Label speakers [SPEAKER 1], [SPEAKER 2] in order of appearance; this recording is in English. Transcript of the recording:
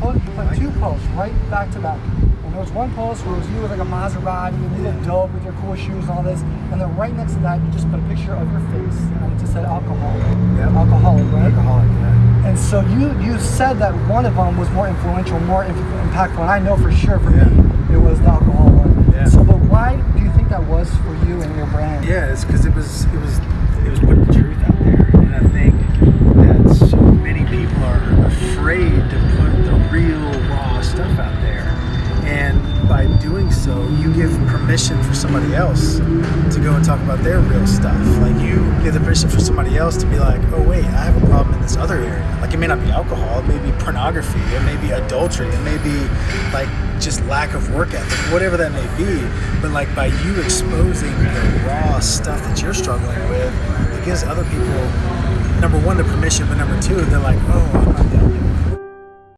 [SPEAKER 1] put, you put two posts right back to back. And there was one post where it was you with like a Maserati and you look dope with your cool shoes and all this. And then right next to that, you just put a picture of your face and it just said alcohol.
[SPEAKER 2] Yeah.
[SPEAKER 1] Alcoholic, right?
[SPEAKER 2] Alcoholic, yeah.
[SPEAKER 1] And so you you said that one of them was more influential, more inf- impactful, and I know for sure for
[SPEAKER 2] Yeah.
[SPEAKER 1] me it was the alcohol one.
[SPEAKER 2] Yeah.
[SPEAKER 1] So, but why do you think that was for you and your brand?
[SPEAKER 2] Yeah, it's because it was it was permission for somebody else to go and talk about their real stuff. Like you give the permission for somebody else to be like, oh wait, I have a problem in this other area. Like it may not be alcohol, it may be pornography, it may be adultery, it may be like just lack of work ethic, whatever that may be. But like by you exposing the raw stuff that you're struggling with, it gives other people number one the permission, but number two, they're like, oh,